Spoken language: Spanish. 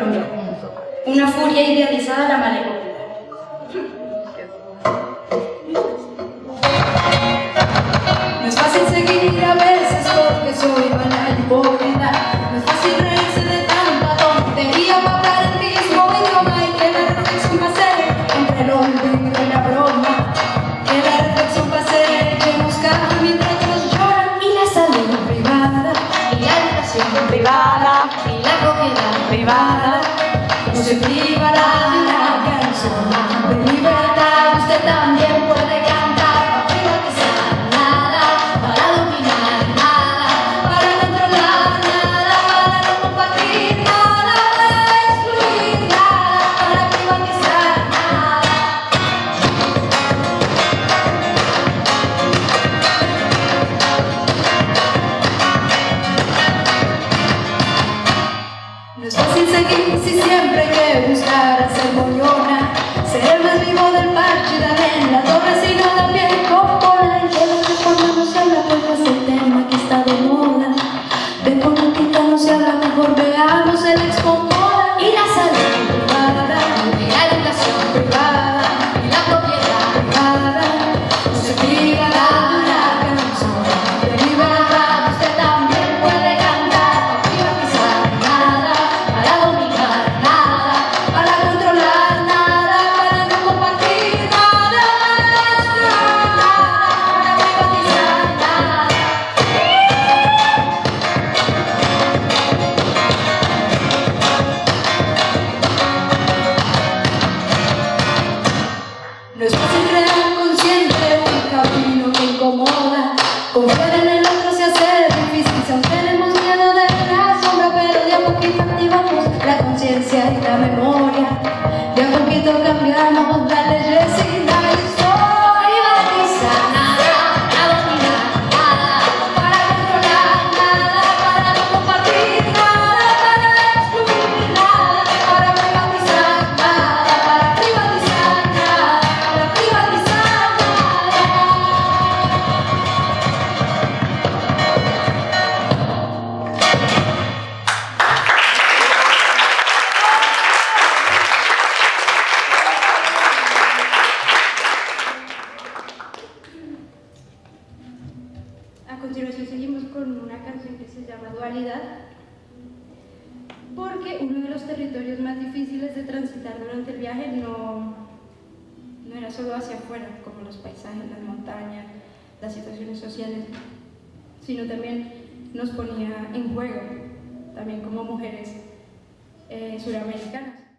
Una furia idealizada la malecón. No es fácil seguir a veces porque soy banal hipócrita. No es fácil reírse de tanta tontería para el mismo idioma y que la reflexión pase entre el olvido y la broma. Que la reflexión pase que buscar mientras lloran y la salud privada Y la educación privada, y la privada no se una canción incomoda. Seguimos con una canción que se llama Dualidad, porque uno de los territorios más difíciles de transitar durante el viaje no, no era solo hacia afuera, como los paisajes, las montañas, las situaciones sociales, sino también nos ponía en juego, también como mujeres eh, suramericanas.